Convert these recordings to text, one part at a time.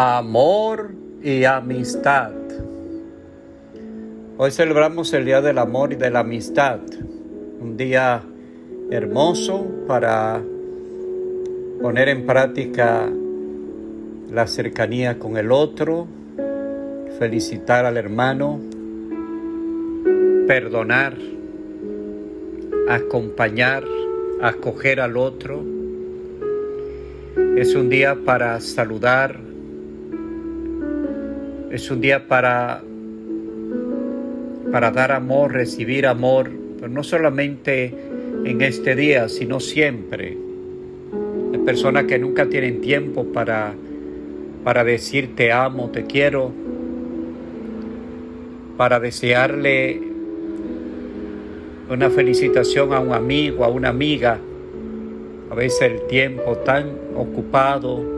amor y amistad. Hoy celebramos el Día del Amor y de la Amistad, un día hermoso para poner en práctica la cercanía con el otro, felicitar al hermano, perdonar, acompañar, acoger al otro. Es un día para saludar, es un día para, para dar amor, recibir amor, pero no solamente en este día, sino siempre. Hay personas que nunca tienen tiempo para, para decir te amo, te quiero, para desearle una felicitación a un amigo, a una amiga. A veces el tiempo tan ocupado,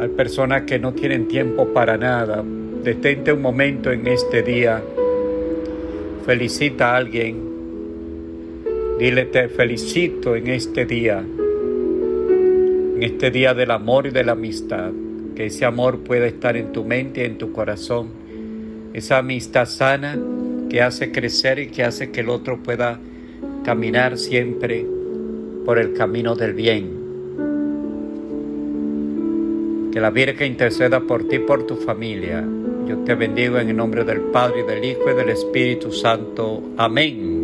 hay personas que no tienen tiempo para nada, Detente un momento en este día. Felicita a alguien. Dile te felicito en este día. En este día del amor y de la amistad. Que ese amor pueda estar en tu mente y en tu corazón. Esa amistad sana que hace crecer y que hace que el otro pueda caminar siempre por el camino del bien. Que la Virgen interceda por ti y por tu familia. Yo te bendigo en el nombre del Padre, y del Hijo y del Espíritu Santo. Amén.